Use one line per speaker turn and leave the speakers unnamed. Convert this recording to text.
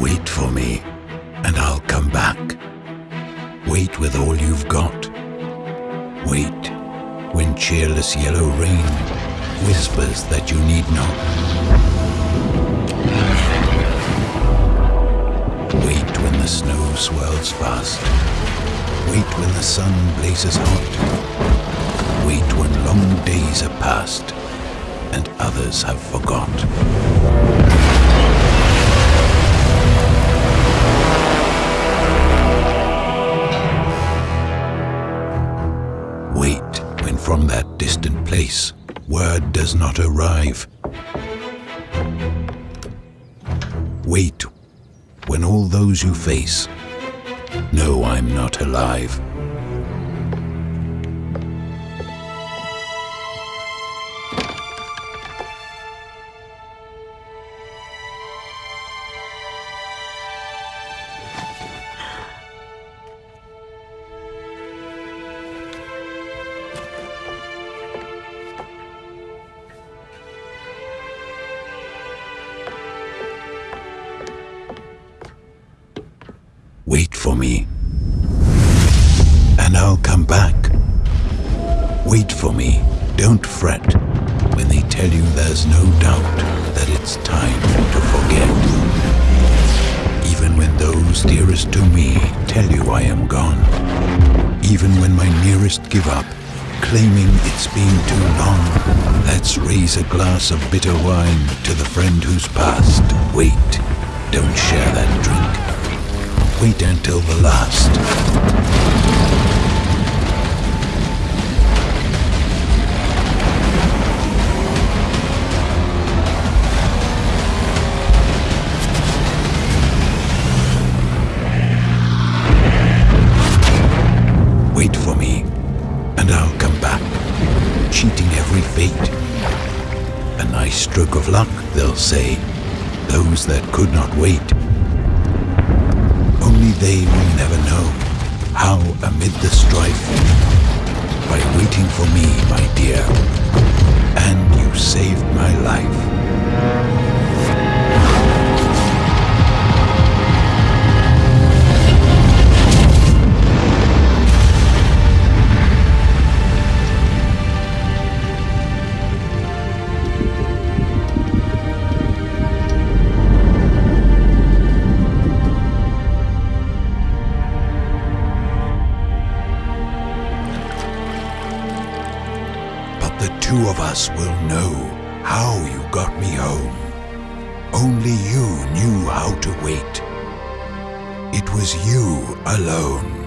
Wait for me, and I'll come back. Wait with all you've got. Wait when cheerless yellow rain whispers that you need not. Wait when the snow swirls fast. Wait when the sun blazes hot. Wait when long days are past and others have forgot. From that distant place word does not arrive. Wait when all those you face know I'm not alive. For me. And I'll come back. Wait for me. Don't fret when they tell you there's no doubt that it's time to forget. Even when those dearest to me tell you I am gone. Even when my nearest give up, claiming it's been too long. Let's raise a glass of bitter wine to the friend who's passed. Wait, until the last. Wait for me, and I'll come back, cheating every fate. A nice stroke of luck, they'll say, those that could not wait. They will never know how amid the strife, by waiting for me, my dear, and you saved my life. Two of us will know how you got me home. Only you knew how to wait. It was you alone.